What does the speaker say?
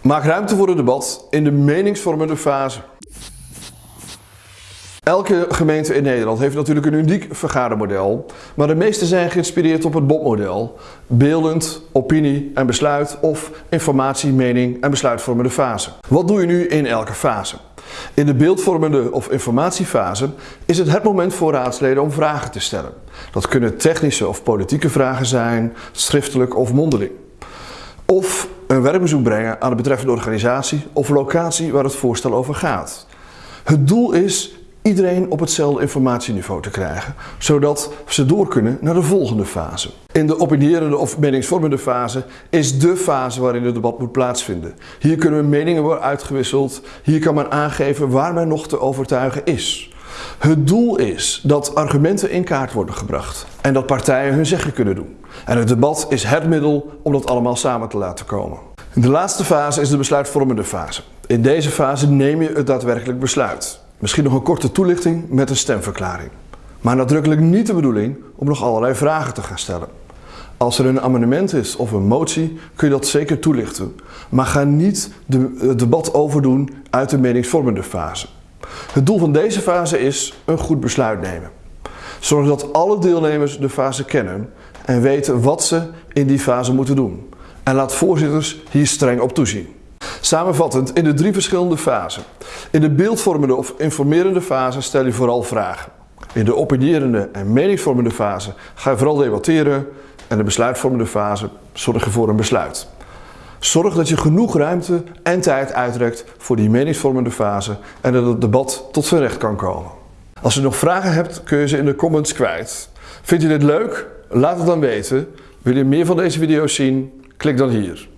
Maak ruimte voor het debat in de meningsvormende fase. Elke gemeente in Nederland heeft natuurlijk een uniek vergadermodel, maar de meeste zijn geïnspireerd op het BOP-model. Beeldend, opinie en besluit of informatie, mening en besluitvormende fase. Wat doe je nu in elke fase? In de beeldvormende of informatiefase is het het moment voor raadsleden om vragen te stellen. Dat kunnen technische of politieke vragen zijn, schriftelijk of mondeling. Of een werkbezoek brengen aan de betreffende organisatie of locatie waar het voorstel over gaat. Het doel is iedereen op hetzelfde informatieniveau te krijgen, zodat ze door kunnen naar de volgende fase. In de opinierende of meningsvormende fase is de fase waarin het debat moet plaatsvinden. Hier kunnen meningen worden uitgewisseld, hier kan men aangeven waar men nog te overtuigen is. Het doel is dat argumenten in kaart worden gebracht en dat partijen hun zeggen kunnen doen. En het debat is het middel om dat allemaal samen te laten komen. De laatste fase is de besluitvormende fase. In deze fase neem je het daadwerkelijk besluit. Misschien nog een korte toelichting met een stemverklaring. Maar nadrukkelijk niet de bedoeling om nog allerlei vragen te gaan stellen. Als er een amendement is of een motie kun je dat zeker toelichten. Maar ga niet de, het debat overdoen uit de meningsvormende fase. Het doel van deze fase is een goed besluit nemen. Zorg dat alle deelnemers de fase kennen en weten wat ze in die fase moeten doen. En laat voorzitters hier streng op toezien. Samenvattend in de drie verschillende fasen. In de beeldvormende of informerende fase stel je vooral vragen. In de opinierende en meningsvormende fase ga je vooral debatteren en de besluitvormende fase zorg je voor een besluit. Zorg dat je genoeg ruimte en tijd uitrekt voor die meningsvormende fase en dat het debat tot zijn recht kan komen. Als je nog vragen hebt kun je ze in de comments kwijt. Vind je dit leuk? Laat het dan weten. Wil je meer van deze video's zien? Klik dan hier.